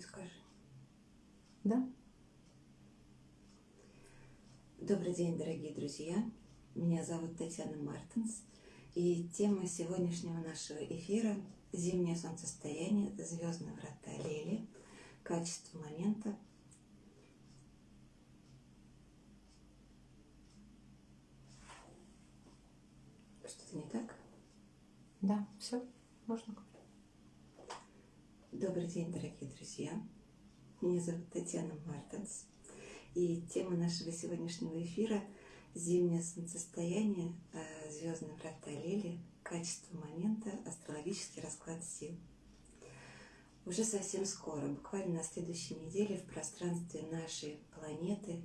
скажи. Да? Добрый день, дорогие друзья. Меня зовут Татьяна Мартинс. И тема сегодняшнего нашего эфира – зимнее солнцестояние, звездные врата Лели, качество момента. Что-то не так? Да, все, можно. Добрый день, дорогие друзья. Меня зовут Татьяна Мартинс. И тема нашего сегодняшнего эфира – зимнее солнцестояние, э, звездные врата Лели, качество момента, астрологический расклад сил. Уже совсем скоро, буквально на следующей неделе, в пространстве нашей планеты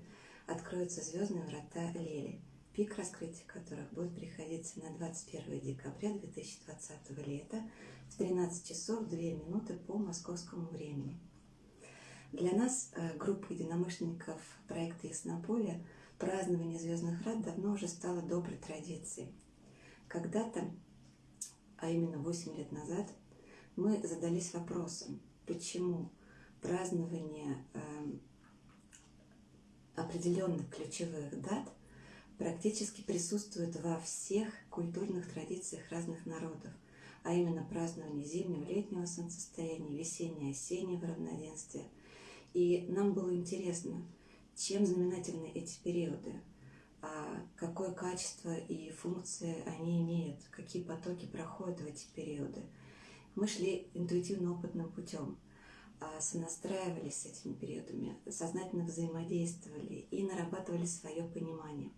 откроются звездные врата Лели, пик раскрытия которых будет приходиться на 21 декабря 2020 лета в 13 часов 2 минуты по московскому времени. Для нас, э, группы единомышленников проекта «Яснополе», празднование звездных врат давно уже стало доброй традицией. Когда-то, а именно 8 лет назад, мы задались вопросом, почему празднование эм, определенных ключевых дат практически присутствует во всех культурных традициях разных народов, а именно празднование зимнего, летнего солнцестояния, весеннего, осеннего равноденствия. И нам было интересно, чем знаменательны эти периоды, а какое качество и функции они имеют, какие потоки проходят в эти периоды. Мы шли интуитивно-опытным путем, а, сонастраивались с этими периодами, сознательно взаимодействовали и нарабатывали свое понимание.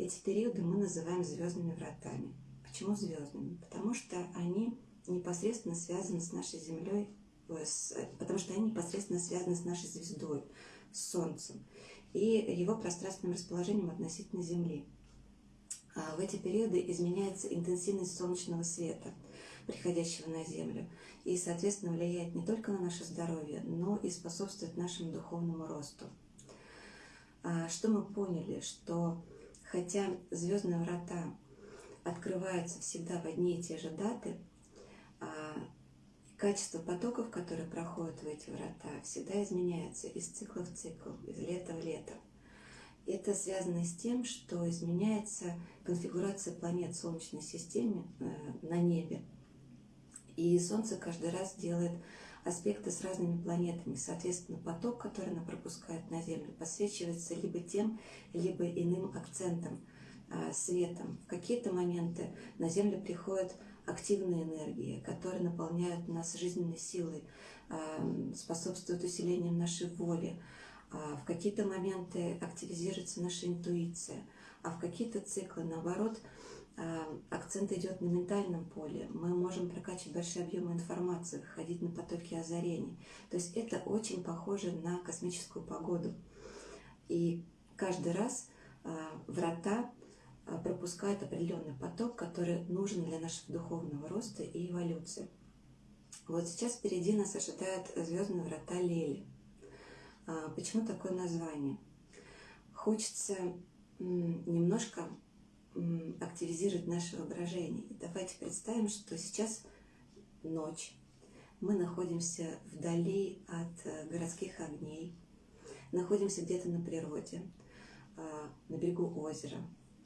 Эти периоды мы называем звездными вратами. Почему звездными? Потому что они непосредственно связаны с нашей Землей, потому что они непосредственно связаны с нашей звездой, с Солнцем и его пространственным расположением относительно Земли. А в эти периоды изменяется интенсивность солнечного света, приходящего на Землю, и, соответственно, влияет не только на наше здоровье, но и способствует нашему духовному росту. А что мы поняли? Что хотя звездные врата открываются всегда в одни и те же даты, а качество потоков, которые проходят в эти врата, всегда изменяется из цикла в цикл, из лета в лето. Это связано с тем, что изменяется конфигурация планет в Солнечной системе э, на небе. И Солнце каждый раз делает аспекты с разными планетами. Соответственно, поток, который она пропускает на Землю, подсвечивается либо тем, либо иным акцентом, э, светом. В какие-то моменты на Землю приходят активные энергии, которые наполняют нас жизненной силой, э, способствуют усилению нашей воли, а в какие-то моменты активизируется наша интуиция, а в какие-то циклы, наоборот, а, акцент идет на ментальном поле. Мы можем прокачивать большие объемы информации, выходить на потоки озарений. То есть это очень похоже на космическую погоду. И каждый раз а, врата пропускают определенный поток, который нужен для нашего духовного роста и эволюции. Вот сейчас впереди нас ожидают звездные врата Лели – почему такое название? Хочется немножко активизировать наше воображение. И давайте представим, что сейчас ночь. Мы находимся вдали от э, городских огней, находимся где-то на природе, а, на берегу озера,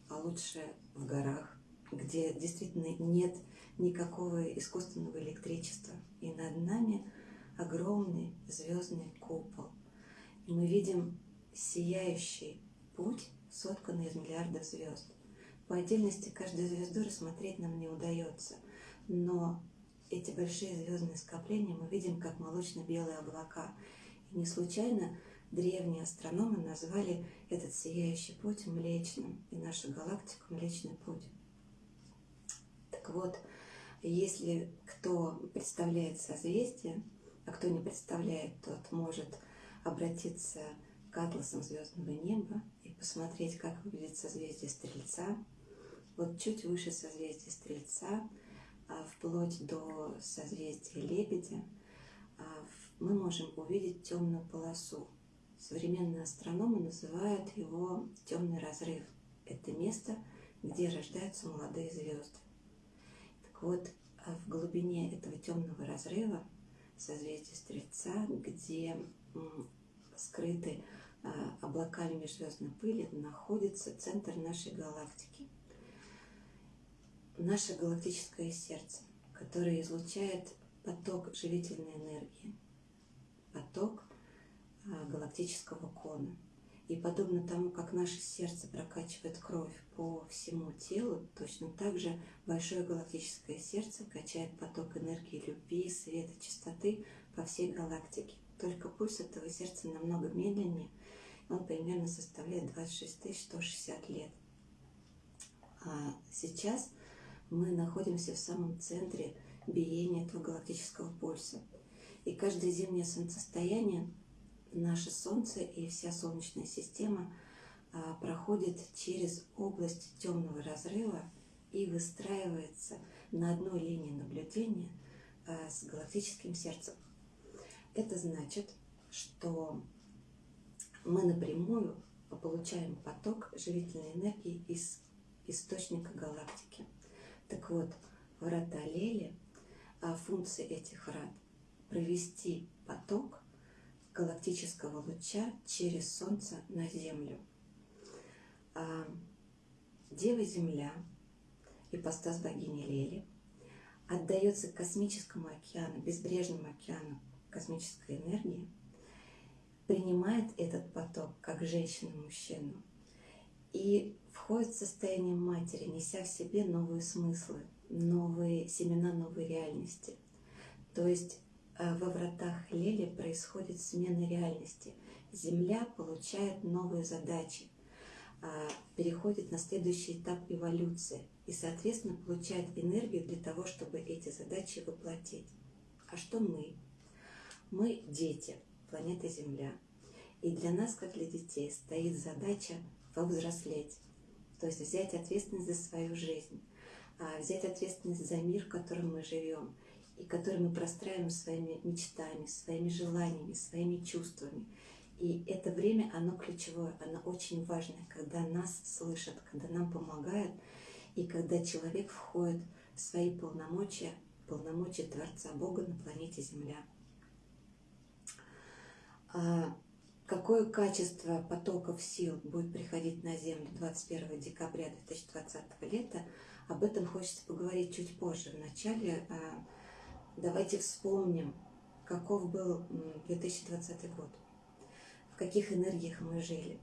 а лучше в горах, где действительно нет никакого искусственного электричества. И над нами огромный звездный купол – и мы видим сияющий путь, сотканный из миллиардов звезд. По отдельности каждую звезду рассмотреть нам не удается, но эти большие звездные скопления мы видим как молочно-белые облака. И не случайно древние астрономы назвали этот сияющий путь Млечным и нашу галактику Млечный путь. Так вот, если кто представляет созвездие, а кто не представляет, тот может обратиться к атласам звездного неба и посмотреть, как выглядит созвездие Стрельца. Вот чуть выше созвездия Стрельца, а вплоть до созвездия Лебедя, а мы можем увидеть темную полосу. Современные астрономы называют его темный разрыв. Это место, где рождаются молодые звезды. Так вот, а в глубине этого темного разрыва созвездие Стрельца, где скрыты облаками межзвездной пыли находится центр нашей галактики. Наше галактическое сердце, которое излучает поток живительной энергии, поток а, галактического кона. И подобно тому, как наше сердце прокачивает кровь по всему телу, точно так же большое галактическое сердце качает поток энергии любви, света, чистоты по всей галактике. Только пульс этого сердца намного медленнее, он примерно составляет 26 160 лет. А сейчас мы находимся в самом центре биения этого галактического пульса. И каждое зимнее солнцестояние наше Солнце и вся Солнечная система а, проходит через область темного разрыва и выстраивается на одной линии наблюдения а, с галактическим сердцем. Это значит, что мы напрямую получаем поток живительной энергии из источника галактики. Так вот, врата Лели, а функция этих врат – провести поток галактического луча через Солнце на Землю. А Дева Земля, ипостас богини Лели, отдается космическому океану, безбрежному океану космической энергии, принимает этот поток как женщину-мужчину и входит в состояние матери, неся в себе новые смыслы, новые семена новой реальности. То есть Э, во вратах Лели происходит смена реальности. Земля получает новые задачи, а, переходит на следующий этап эволюции и, соответственно, получает энергию для того, чтобы эти задачи воплотить. А что мы? Мы дети планеты Земля. И для нас, как для детей, стоит задача повзрослеть, то есть взять ответственность за свою жизнь, а, взять ответственность за мир, в котором мы живем – и который мы простраиваем своими мечтами, своими желаниями, своими чувствами. И это время, оно ключевое, оно очень важное, когда нас слышат, когда нам помогают, и когда человек входит в свои полномочия, полномочия Творца Бога на планете Земля. Какое качество потоков сил будет приходить на Землю 21 декабря 2020 лета, об этом хочется поговорить чуть позже. Вначале а, Давайте вспомним, каков был 2020 год, в каких энергиях мы жили.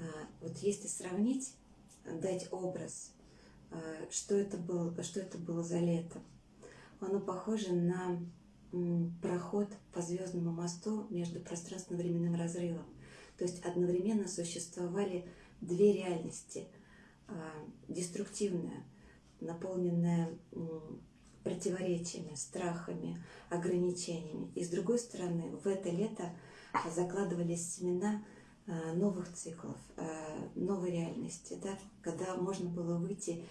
А, вот если сравнить, дать образ, а, что это было, что это было за лето, оно похоже на проход по звездному мосту между пространственно-временным разрывом. То есть одновременно существовали две реальности. А, деструктивная, наполненная противоречиями, страхами, ограничениями. И с другой стороны, в это лето закладывались семена а, новых циклов, а, новой реальности, да, когда можно было выйти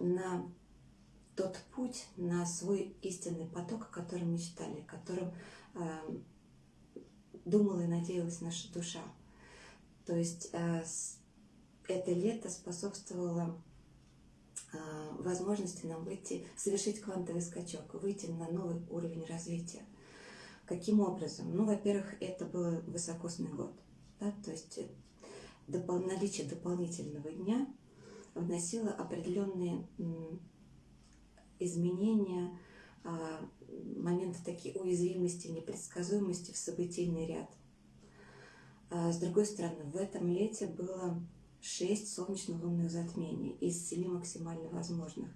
на тот путь, на свой истинный поток, о котором мечтали, о котором думала и надеялась наша душа. То есть это лето способствовало а, возможности нам выйти, совершить квантовый скачок, выйти на новый уровень развития. Каким образом? Ну, во-первых, это был высокосный год, да, то есть э, допол наличие дополнительного дня вносило определенные изменения, а, моменты такие уязвимости, непредсказуемости в событийный ряд. А с другой стороны, в этом лете было 6 солнечно-лунных затмений из 7 максимально возможных.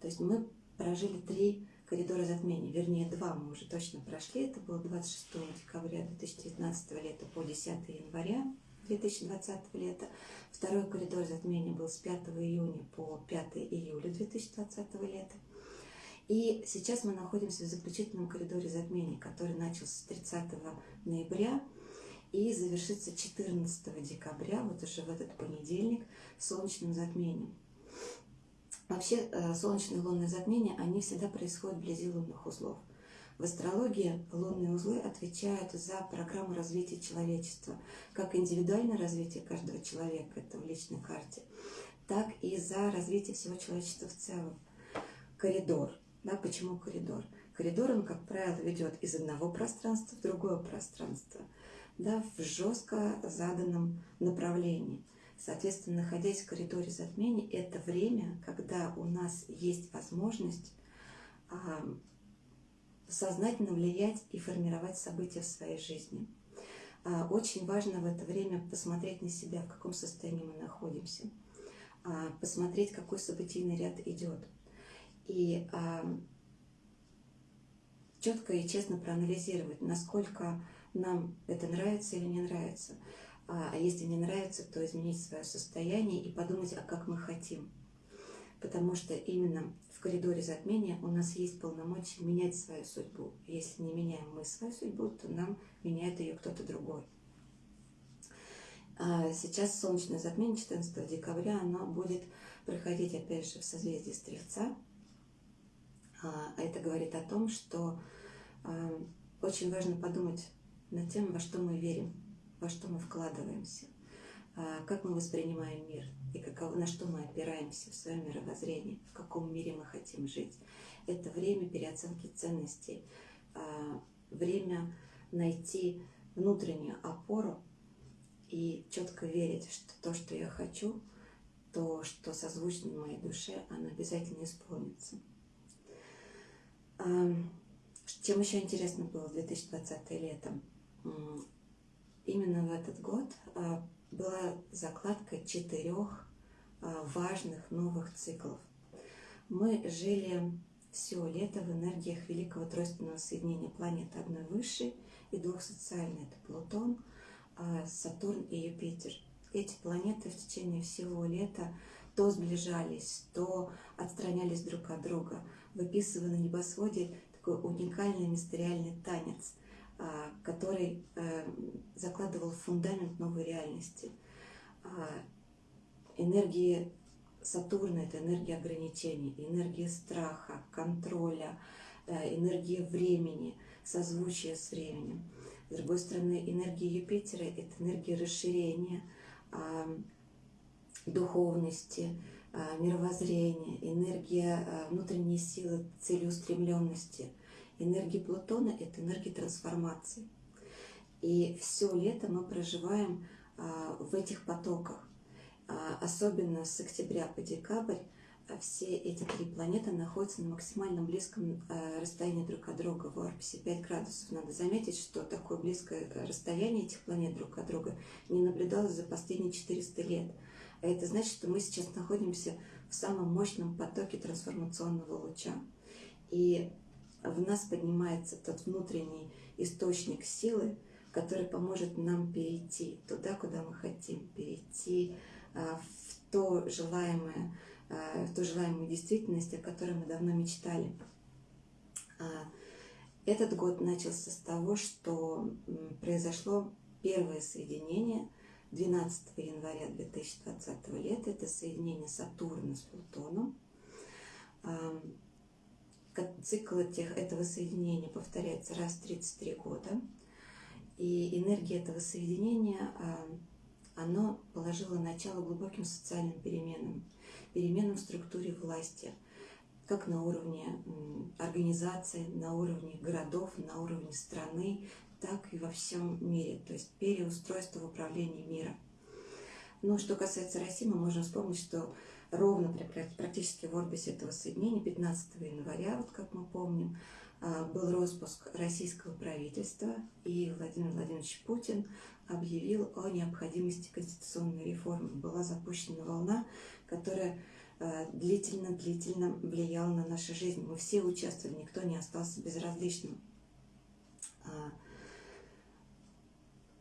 То есть мы прожили три коридора затмений, вернее два мы уже точно прошли. Это было 26 декабря 2019 лета по 10 января 2020 лета. Второй коридор затмения был с 5 июня по 5 июля 2020 лета. И сейчас мы находимся в заключительном коридоре затмений, который начался с 30 ноября и завершится 14 декабря, вот уже в этот понедельник, солнечным затмением. Вообще э, солнечные и лунные затмения, они всегда происходят вблизи лунных узлов. В астрологии лунные узлы отвечают за программу развития человечества, как индивидуальное развитие каждого человека, это в личной карте, так и за развитие всего человечества в целом. Коридор Да, почему коридор? Коридор, он, как правило, ведет из одного пространства в другое пространство, да, в жестко заданном направлении. Соответственно, находясь в коридоре затмений, это время, когда у нас есть возможность а, сознательно влиять и формировать события в своей жизни. А, очень важно в это время посмотреть на себя, в каком состоянии мы находимся, а, посмотреть, какой событийный ряд идет. И а, четко и честно проанализировать, насколько нам это нравится или не нравится. А если не нравится, то изменить свое состояние и подумать, а как мы хотим. Потому что именно в коридоре затмения у нас есть полномочия менять свою судьбу. Если не меняем мы свою судьбу, то нам меняет ее кто-то другой. А сейчас солнечное затмение 14 декабря, оно будет проходить опять же в созвездии Стрельца. А это говорит о том, что а, очень важно подумать над тем, во что мы верим, во что мы вкладываемся, а, как мы воспринимаем мир и каково, на что мы опираемся в своем мировоззрении, в каком мире мы хотим жить. Это время переоценки ценностей, время найти внутреннюю опору и четко верить, что то, что я хочу, то, что созвучно моей душе, оно обязательно исполнится. Чем еще интересно было 2020 летом? Именно в этот год а, была закладка четырех а, важных новых циклов. Мы жили все лето в энергиях великого тройственного соединения планет одной высшей и двух социальной. Это Плутон, а, Сатурн и Юпитер. Эти планеты в течение всего лета то сближались, то отстранялись друг от друга, выписывая на небосводе такой уникальный мистериальный танец, а, который э, закладывал фундамент новой реальности. А, энергии Сатурна – это энергия ограничений, энергия страха, контроля, э, энергия времени, созвучия с временем. С другой стороны, энергия Юпитера – это энергия расширения, а, духовности, мировоззрения, энергия внутренней силы, целеустремленности – Энергия Плутона – это энергия трансформации. И все лето мы проживаем а, в этих потоках. А, особенно с октября по декабрь а, все эти три планеты находятся на максимально близком расстоянии друг от друга, в орбисе 5 градусов. Надо заметить, что такое близкое расстояние этих планет друг от друга не наблюдалось за последние 400 лет. А это значит, что мы сейчас находимся в самом мощном потоке трансформационного луча. И в нас поднимается тот внутренний источник силы, который поможет нам перейти туда, куда мы хотим, перейти а, в то желаемое, а, в ту желаемую действительность, о которой мы давно мечтали. А, этот год начался с того, что произошло первое соединение 12 января 2020 лета. Это соединение Сатурна с Плутоном цикл этих, этого соединения повторяется раз в 33 года. И энергия этого соединения, а, оно положило начало глубоким социальным переменам, переменам в структуре власти, как на уровне организации, на уровне городов, на уровне страны, так и во всем мире, то есть переустройство в управлении мира. Но что касается России, мы можем вспомнить, что ровно практически в орбисе этого соединения 15 января, вот как мы помним, а, был распуск российского правительства, и Владимир Владимирович Путин объявил о необходимости конституционной реформы. Была запущена волна, которая длительно-длительно а, влияла на нашу жизнь. Мы все участвовали, никто не остался безразличным. А,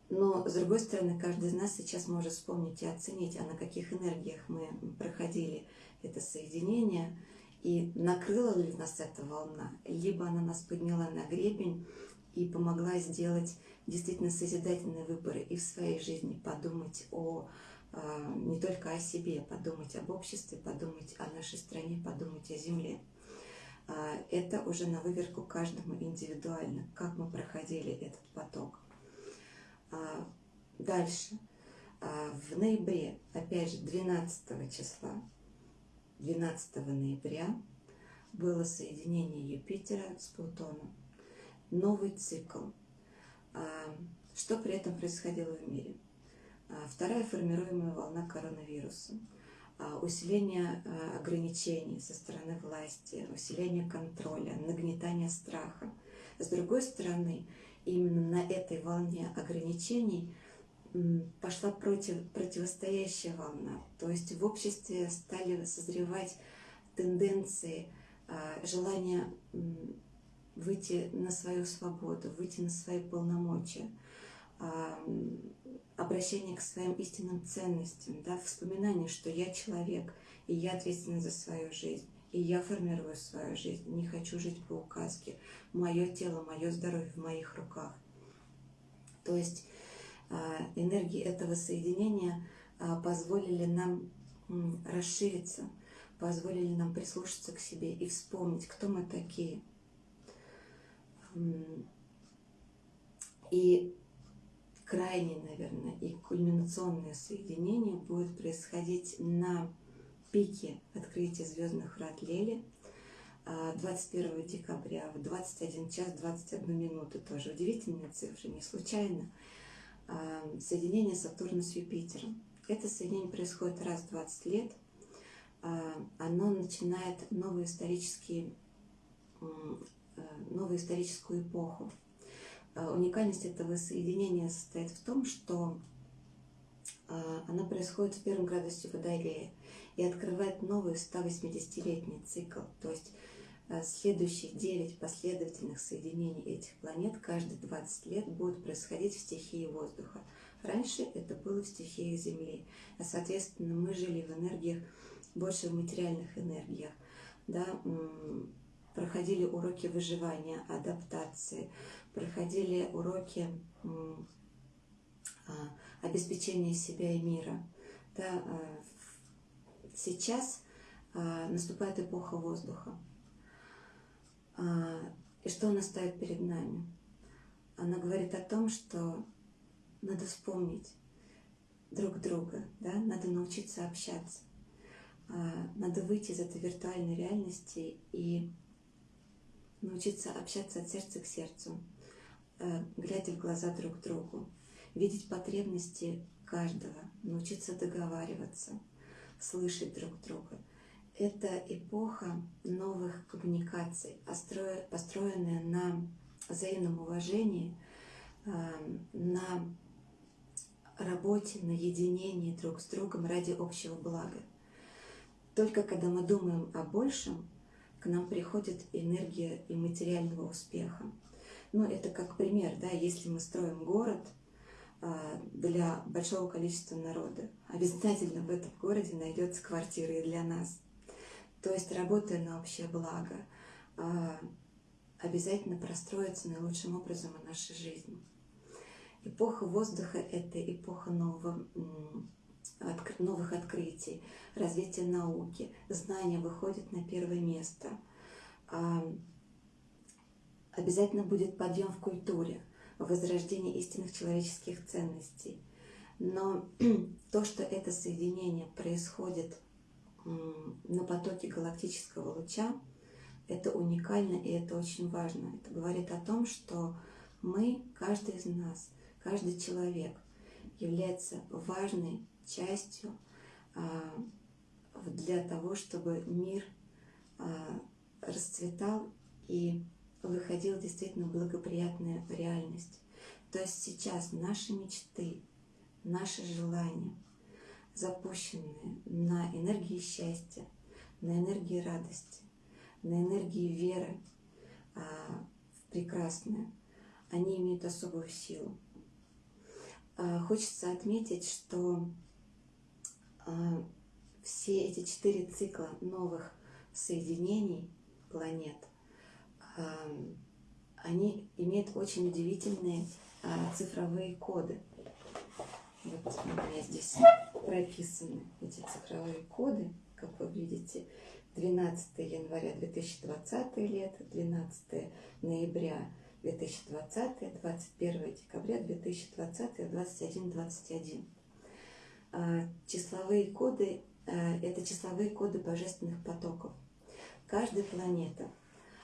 но, с другой стороны, каждый из нас сейчас может вспомнить и оценить, а на каких энергиях мы проходили это соединение, и накрыла ли нас эта волна, либо она нас подняла на гребень и помогла сделать действительно созидательные выборы и в своей жизни, подумать о не только о себе, подумать об обществе, подумать о нашей стране, подумать о земле. А, это уже на выверку каждому индивидуально, как мы проходили этот поток. А, дальше. А, в ноябре, опять же, 12 числа, 12 ноября было соединение Юпитера с Плутоном. Новый цикл. А, что при этом происходило в мире? А, вторая формируемая волна коронавируса. Усиление ограничений со стороны власти, усиление контроля, нагнетание страха. С другой стороны, именно на этой волне ограничений пошла против, противостоящая волна. То есть в обществе стали созревать тенденции, а, желание выйти на свою свободу, выйти на свои полномочия, а, обращение к своим истинным ценностям, да, вспоминание, что я человек, и я ответственна за свою жизнь, и я формирую свою жизнь, не хочу жить по указке. Мое тело, мое здоровье в моих руках. То есть а, энергии этого соединения позволили нам расшириться, позволили нам прислушаться к себе и вспомнить, кто мы такие. И крайне, наверное, и кульминационное соединение будет происходить на пике открытия звездных врат Лели 21 а, декабря в 21 час 21 минуту. Тоже удивительная цифра, не случайно. А, соединение Сатурна с Юпитером. Это соединение происходит раз в 20 лет – а, оно начинает новую, исторический, э, новую историческую эпоху. А, уникальность этого соединения состоит в том, что а, она происходит в первом градусе Водолея и открывает новый 180-летний цикл. То есть следующие 9 последовательных соединений этих планет каждые 20 лет будут происходить в стихии воздуха. Раньше это было в стихии Земли. А, соответственно, мы жили в энергиях больше в материальных энергиях, да, проходили уроки выживания, адаптации, проходили уроки а, обеспечения себя и мира. Да, а, сейчас а, наступает эпоха воздуха. И что она ставит перед нами? Она говорит о том, что надо вспомнить друг друга, да? надо научиться общаться. Надо выйти из этой виртуальной реальности и научиться общаться от сердца к сердцу, глядя в глаза друг другу, видеть потребности каждого, научиться договариваться, слышать друг друга. Это эпоха новых коммуникаций, построенная на взаимном уважении, а, на работе, на единении друг с другом ради общего блага. Только когда мы думаем о большем, к нам приходит энергия и материального успеха. Ну, это как пример, да, если мы строим город а, для большого количества народа, обязательно в этом городе найдется квартира и для нас. То есть, работая на общее благо, а, обязательно простроится наилучшим образом и наша жизнь. Эпоха воздуха – это эпоха нового новых открытий, развития науки, знания выходят на первое место. Обязательно будет подъем в культуре, возрождение истинных человеческих ценностей. Но то, что это соединение происходит на потоке галактического луча, это уникально и это очень важно. Это говорит о том, что мы, каждый из нас, каждый человек является важной частью а, для того, чтобы мир а, расцветал и выходил действительно благоприятная реальность. То есть сейчас наши мечты, наши желания, запущенные на энергии счастья, на энергии радости, на энергии веры а, в прекрасное, они имеют особую силу. Хочется отметить, что а, все эти четыре цикла новых соединений планет, а, они имеют очень удивительные а, цифровые коды. Вот у меня здесь прописаны эти цифровые коды, как вы видите. 12 января 2020 лет, 12 ноября 2020, 21 декабря 2020, 21, 21. А, числовые коды э, – это числовые коды божественных потоков. каждая планета,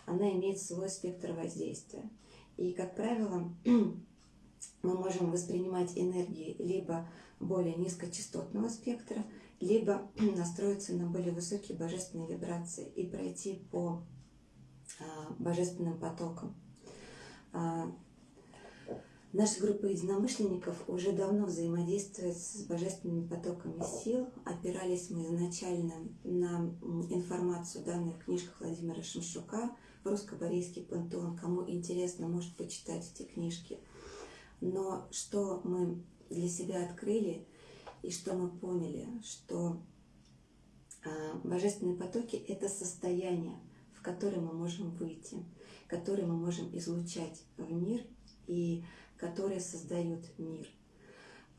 она имеет свой спектр воздействия. И, как правило, мы можем воспринимать энергии либо более низкочастотного спектра, либо настроиться на более высокие божественные вибрации и пройти по а, божественным потокам. А, наша группа единомышленников уже давно взаимодействует с божественными потоками сил. Опирались мы изначально на информацию, данных книжках Владимира Шимшука, русско-корейский пантеон. Кому интересно, может почитать эти книжки. Но что мы для себя открыли и что мы поняли, что а, божественные потоки – это состояние, в которое мы можем выйти, которое мы можем излучать в мир и которые создают мир.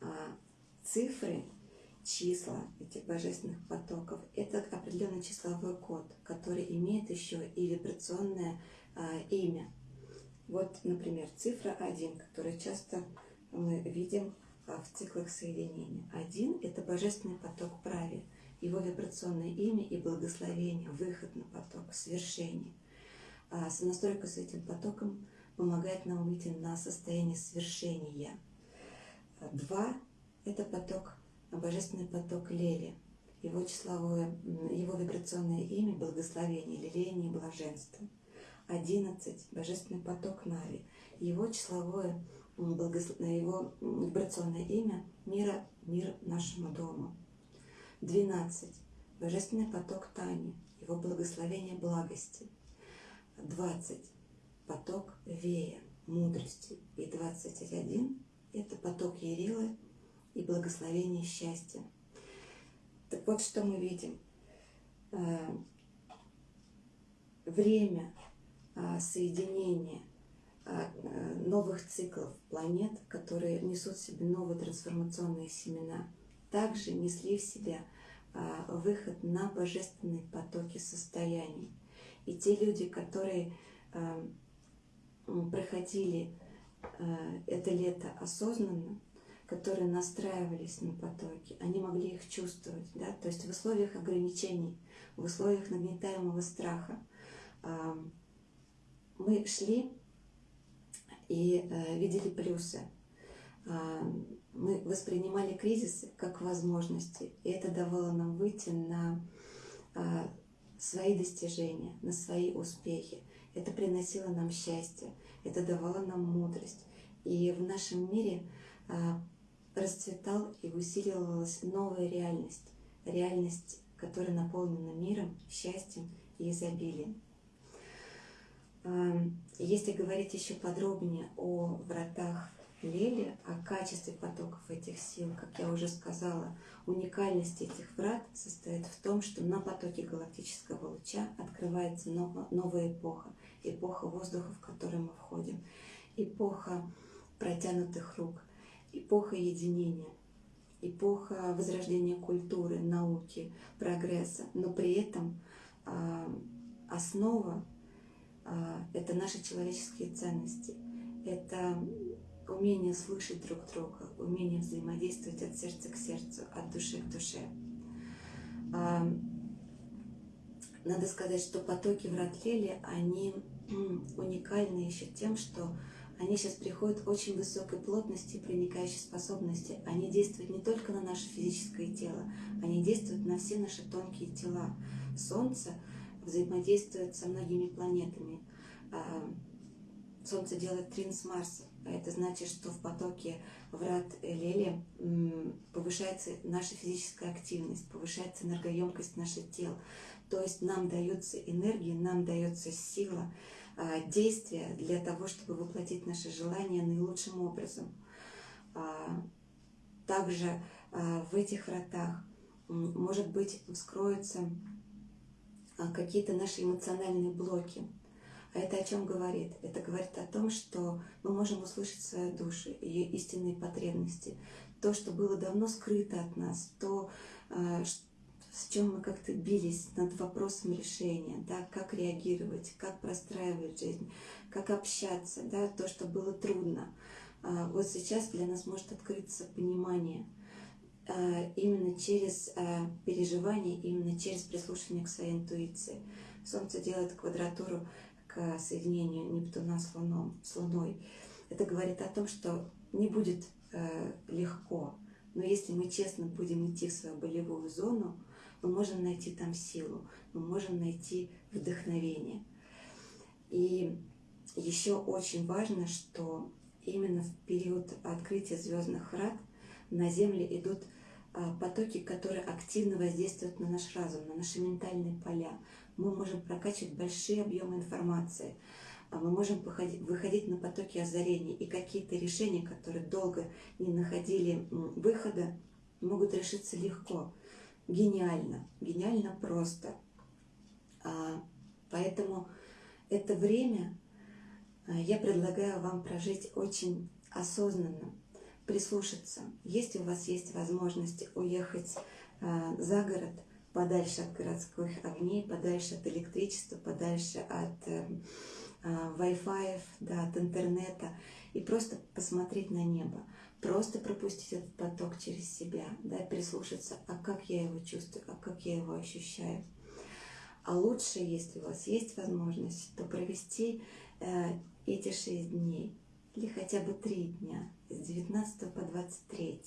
А, цифры, числа этих божественных потоков – это определенный числовой код, который имеет еще и вибрационное а, имя. Вот, например, цифра 1, которую часто мы видим а, в циклах соединения. Один – это божественный поток праве, его вибрационное имя и благословение, выход на поток, свершение. А сонастройка с этим потоком помогает нам выйти на состояние свершения. Два – это поток, божественный поток Лели, его числовое, его вибрационное имя – благословение, лелеяние, блаженство. Одиннадцать – божественный поток Нави, его числовое его вибрационное имя мира, мир нашему дому. 12. Божественный поток Тани, его благословение благости. 20. Поток Вея, мудрости. И 21. Это поток Ерилы и благословение счастья. Так вот, что мы видим. Э, время а, соединения – э, новых циклов планет, которые несут в себе новые трансформационные семена, также несли в себя выход на божественные потоки состояний. И те люди, которые проходили это лето осознанно, которые настраивались на потоки, они могли их чувствовать. Да? То есть в условиях ограничений, в условиях нагнетаемого страха мы шли и э, видели плюсы. Э, мы воспринимали кризисы как возможности, и это давало нам выйти на э, свои достижения, на свои успехи. Это приносило нам счастье, это давало нам мудрость. И в нашем мире расцветал и усиливалась новая реальность, реальность, которая наполнена миром, счастьем и изобилием. Если говорить еще подробнее о вратах Лели, о качестве потоков этих сил, как я уже сказала, уникальность этих врат состоит в том, что на потоке галактического луча открывается новая эпоха, эпоха воздуха, в которую мы входим, эпоха протянутых рук, эпоха единения, эпоха возрождения культуры, науки, прогресса, но при этом основа а, это наши человеческие ценности, это умение слышать друг друга, умение взаимодействовать от сердца к сердцу, от души к душе. А, надо сказать, что потоки в Ратлеле, они уникальны еще тем, что они сейчас приходят очень высокой плотности, проникающей способности. Они действуют не только на наше физическое тело, они действуют на все наши тонкие тела. Солнце — взаимодействует со многими планетами. А, Солнце делает трин с Марсом. А это значит, что в потоке врат Лели повышается наша физическая активность, повышается энергоемкость наших тел. То есть нам дается энергия, нам дается сила действия для того, чтобы воплотить наши желания наилучшим образом. Также в этих вратах может быть вскроется а, какие-то наши эмоциональные блоки. А это о чем говорит? Это говорит о том, что мы можем услышать свою душу, ее истинные потребности, то, что было давно скрыто от нас, то, а, с чем мы как-то бились над вопросом решения, да, как реагировать, как простраивать жизнь, как общаться, да, то, что было трудно. А, вот сейчас для нас может открыться понимание – Э, именно через э, переживание, именно через прислушивание к своей интуиции. Солнце делает квадратуру к соединению Нептуна с, Луном, с Луной. Это говорит о том, что не будет э, легко, но если мы честно будем идти в свою болевую зону, мы можем найти там силу, мы можем найти вдохновение. И еще очень важно, что именно в период открытия звездных врат на Земле идут а, потоки, которые активно воздействуют на наш разум, на наши ментальные поля. Мы можем прокачивать большие объемы информации, а мы можем выходить на потоки озарений, и какие-то решения, которые долго не находили выхода, могут решиться легко, гениально, гениально просто. А, поэтому это время я предлагаю вам прожить очень осознанно, прислушаться. Если у вас есть возможность уехать э, за город, подальше от городских огней, подальше от электричества, подальше от э, Wi-Fi, да, от интернета, и просто посмотреть на небо, просто пропустить этот поток через себя, да, прислушаться, а как я его чувствую, а как я его ощущаю. А лучше, если у вас есть возможность, то провести э, эти шесть дней или хотя бы три дня с 19 по 23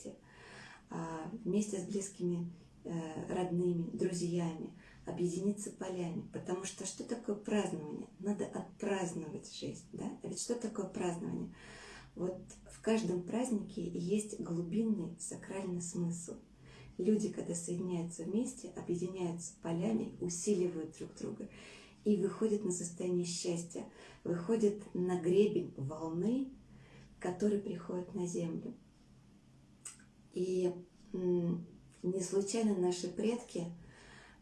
а, вместе с близкими э, родными, друзьями, объединиться полями. Потому что что такое празднование? Надо отпраздновать жизнь. Да? А ведь что такое празднование? Вот в каждом празднике есть глубинный сакральный смысл. Люди, когда соединяются вместе, объединяются полями, усиливают друг друга и выходят на состояние счастья, выходят на гребень волны, который приходит на землю. И не случайно наши предки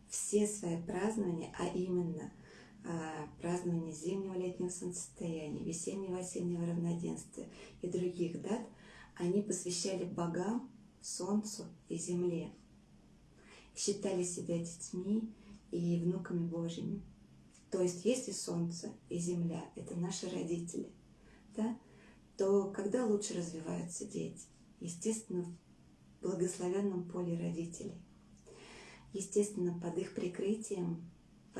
все свои празднования, а именно празднование зимнего летнего солнцестояния, весеннего осеннего равноденствия и других дат, они посвящали богам, солнцу и земле. Считали себя детьми и внуками Божьими. То есть, если солнце и земля – это наши родители, да, то когда лучше развиваются дети? Естественно, в благословенном поле родителей. Естественно, под их прикрытием,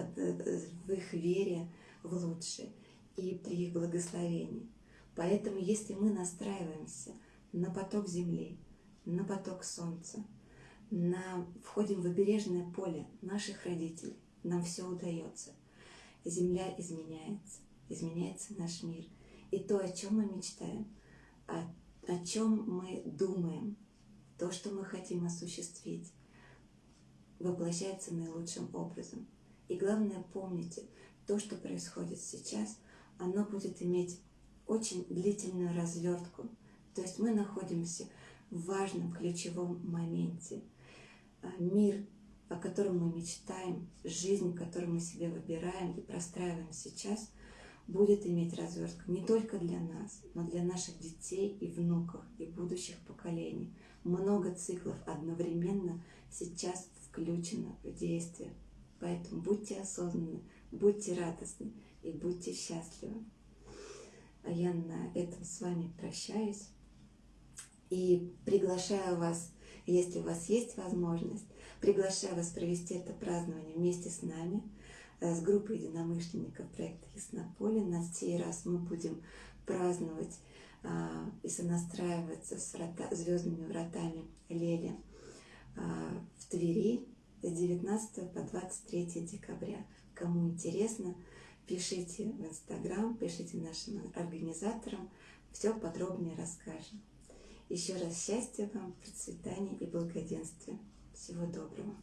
в их вере в лучшее и при их благословении. Поэтому, если мы настраиваемся на поток земли, на поток солнца, на, входим в обережное поле наших родителей, нам все удается. Земля изменяется, изменяется наш мир – и то, о чем мы мечтаем, о, о чем мы думаем, то, что мы хотим осуществить, воплощается наилучшим образом. И главное, помните, то, что происходит сейчас, оно будет иметь очень длительную развертку. То есть мы находимся в важном ключевом моменте. А, мир, о котором мы мечтаем, жизнь, которую мы себе выбираем и простраиваем сейчас, будет иметь развертку не только для нас, но для наших детей и внуков и будущих поколений. Много циклов одновременно сейчас включено в действие. Поэтому будьте осознанны, будьте радостны и будьте счастливы. А я на этом с вами прощаюсь и приглашаю вас, если у вас есть возможность, приглашаю вас провести это празднование вместе с нами – Э, с группой единомышленников проекта Яснополе. На сей раз мы будем праздновать а, и сонастраиваться с врата, звездными вратами Лели а, в Твери с 19 по 23 декабря. Кому интересно, пишите в Инстаграм, пишите нашим организаторам, все подробнее расскажем. Еще раз счастья вам, процветания и благоденствия. Всего доброго.